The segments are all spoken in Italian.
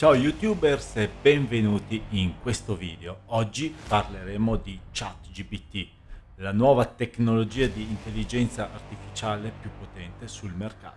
Ciao youtubers e benvenuti in questo video. Oggi parleremo di ChatGPT, la nuova tecnologia di intelligenza artificiale più potente sul mercato.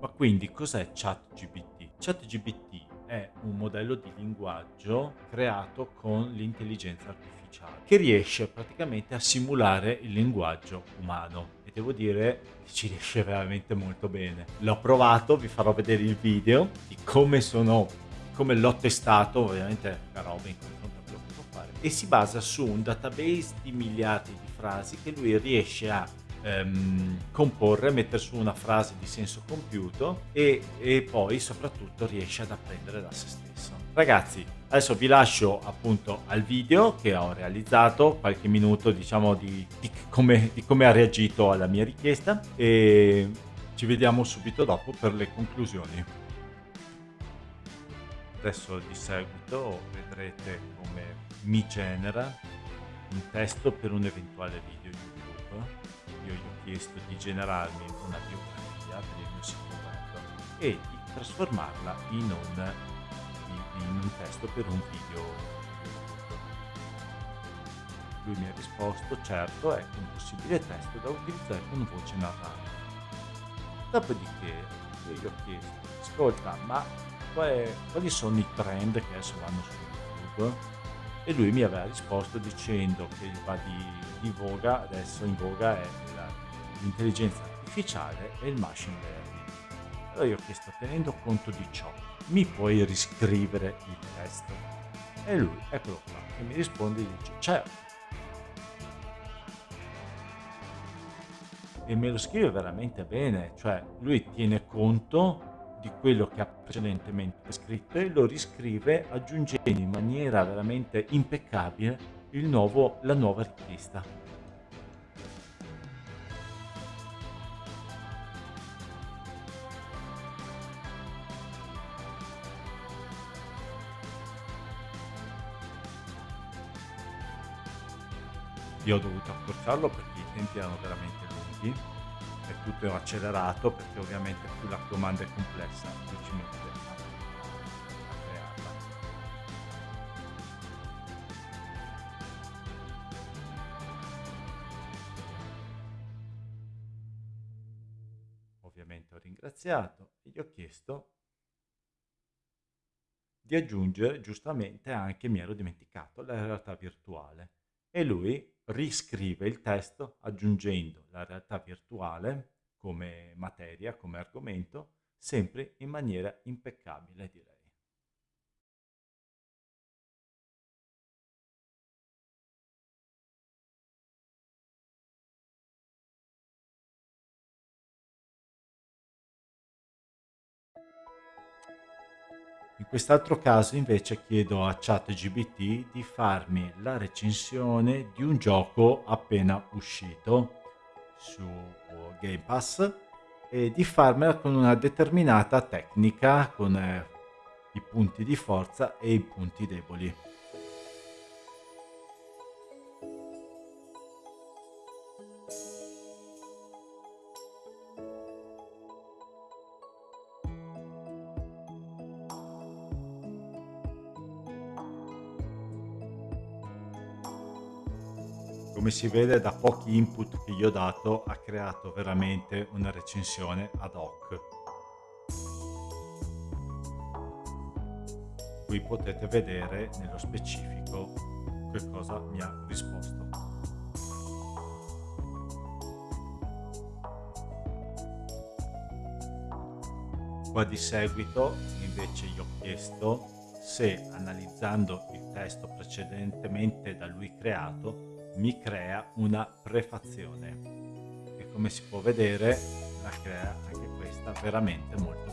Ma quindi cos'è ChatGPT? ChatGPT è un modello di linguaggio creato con l'intelligenza artificiale che riesce praticamente a simulare il linguaggio umano e devo dire che ci riesce veramente molto bene. L'ho provato, vi farò vedere il video di come sono, come l'ho testato, ovviamente la roba in cui non proprio può fare, e si basa su un database di miliardi di frasi che lui riesce a ehm, comporre, mettere su una frase di senso compiuto e, e poi soprattutto riesce ad apprendere da se stesso. Ragazzi, adesso vi lascio appunto al video che ho realizzato, qualche minuto diciamo di, di, come, di come ha reagito alla mia richiesta e ci vediamo subito dopo per le conclusioni. Adesso di seguito vedrete come mi genera un testo per un eventuale video YouTube. Io gli ho chiesto di generarmi una biografia per il mio sito e di trasformarla in un in un testo per un video. Lui mi ha risposto, certo, è un possibile testo da utilizzare con voce narrata. Dopodiché io gli ho chiesto, ascolta, ma quali sono i trend che adesso vanno su YouTube? E lui mi aveva risposto dicendo che va di, di voga, adesso in voga è l'intelligenza artificiale e il machine learning. Allora io ho chiesto, tenendo conto di ciò, mi puoi riscrivere il testo? E lui, eccolo qua, che mi risponde e dice, certo. E me lo scrive veramente bene, cioè lui tiene conto di quello che ha precedentemente scritto e lo riscrive aggiungendo in maniera veramente impeccabile nuovo, la nuova richiesta. io ho dovuto accorciarlo perché i tempi erano veramente lunghi e tutto era accelerato perché ovviamente più la domanda è complessa più ci mette. Ovviamente ho ringraziato e gli ho chiesto di aggiungere giustamente anche mi ero dimenticato la realtà virtuale e lui riscrive il testo aggiungendo la realtà virtuale come materia, come argomento, sempre in maniera impeccabile direi. In quest'altro caso invece chiedo a ChatGPT di farmi la recensione di un gioco appena uscito su Game Pass e di farmela con una determinata tecnica, con eh, i punti di forza e i punti deboli. Come si vede da pochi input che gli ho dato ha creato veramente una recensione ad hoc. Qui potete vedere nello specifico che cosa mi ha risposto. Qua di seguito invece gli ho chiesto se analizzando il testo precedentemente da lui creato mi crea una prefazione. E come si può vedere la crea anche questa veramente molto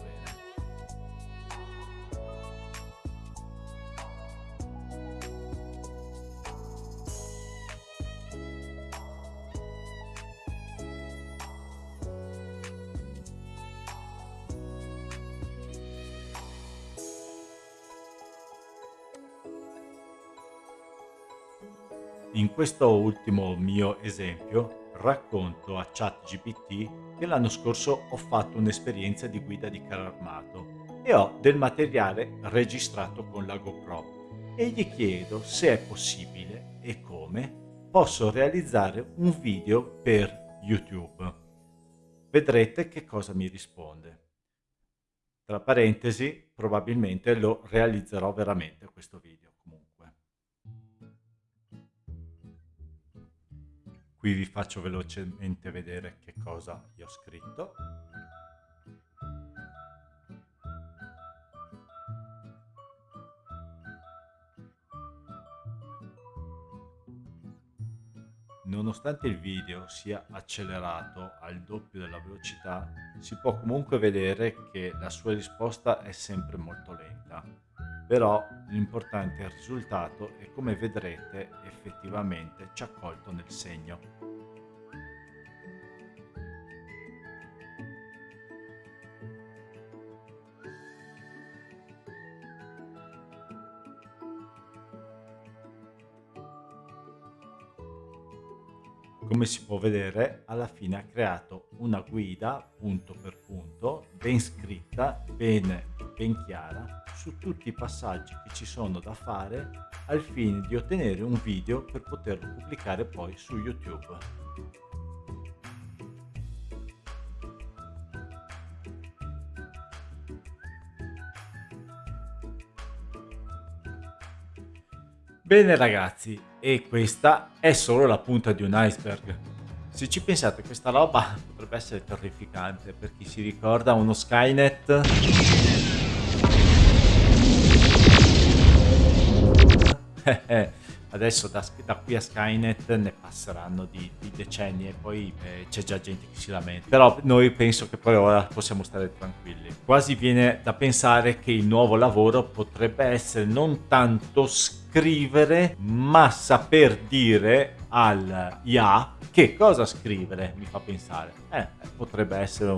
In questo ultimo mio esempio racconto a ChatGPT che l'anno scorso ho fatto un'esperienza di guida di carro armato e ho del materiale registrato con la GoPro e gli chiedo se è possibile e come posso realizzare un video per YouTube. Vedrete che cosa mi risponde. Tra parentesi, probabilmente lo realizzerò veramente questo video Qui vi faccio velocemente vedere che cosa gli ho scritto. Nonostante il video sia accelerato al doppio della velocità, si può comunque vedere che la sua risposta è sempre molto lenta. Però l'importante è il risultato e come vedrete effettivamente ci ha colto nel segno. come si può vedere alla fine ha creato una guida punto per punto ben scritta ben, ben chiara su tutti i passaggi che ci sono da fare al fine di ottenere un video per poterlo pubblicare poi su youtube Bene ragazzi, e questa è solo la punta di un iceberg. Se ci pensate questa roba potrebbe essere terrificante per chi si ricorda uno Skynet adesso da, da, qui a Skynet ne passeranno di, di decenni e poi eh, c'è già gente che si lamenta. Però noi penso che poi ora possiamo stare tranquilli. Quasi viene da pensare che il nuovo lavoro potrebbe essere non tanto scrivere ma saper dire al IA che cosa scrivere mi fa pensare. Eh, potrebbe essere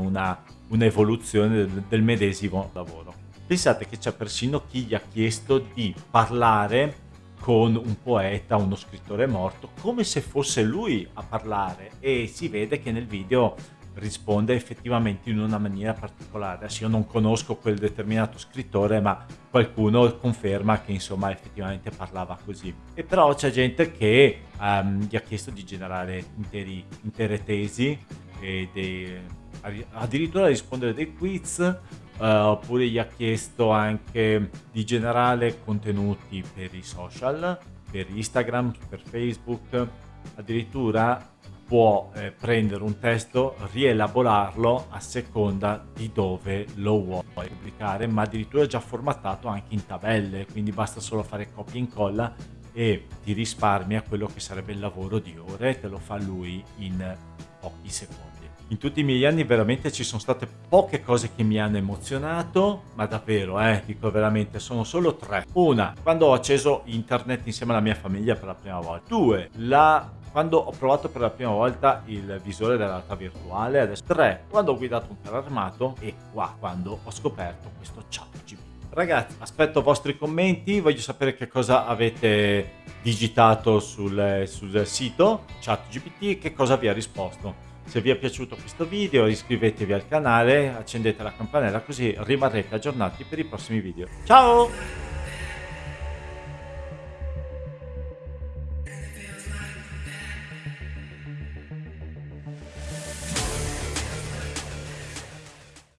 un'evoluzione del, del medesimo lavoro. Pensate che c'è persino chi gli ha chiesto di parlare con un poeta, uno scrittore morto, come se fosse lui a parlare e si vede che nel video risponde effettivamente in una maniera particolare. Adesso io non conosco quel determinato scrittore, ma qualcuno conferma che insomma effettivamente parlava così. E però c'è gente che um, gli ha chiesto di generare interi, intere tesi e dei, addirittura rispondere dei quiz uh, oppure gli ha chiesto anche di generare contenuti per i social, per Instagram, per Facebook, addirittura può eh, prendere un testo, rielaborarlo a seconda di dove lo vuoi pubblicare, ma addirittura è già formattato anche in tabelle, quindi basta solo fare copia e incolla e ti risparmia quello che sarebbe il lavoro di ore, te lo fa lui in pochi secondi in tutti i miei anni veramente ci sono state poche cose che mi hanno emozionato, ma davvero, eh, dico veramente, sono solo tre. Una, quando ho acceso internet insieme alla mia famiglia per la prima volta. Due, la quando ho provato per la prima volta il visore della realtà virtuale, adesso tre, quando ho guidato un carro armato e qua, quando ho scoperto questo chat GPT. Ragazzi, aspetto i vostri commenti, voglio sapere che cosa avete digitato sul, sul sito ChatGPT e che cosa vi ha risposto. Se vi è piaciuto questo video iscrivetevi al canale, accendete la campanella così rimarrete aggiornati per i prossimi video. Ciao!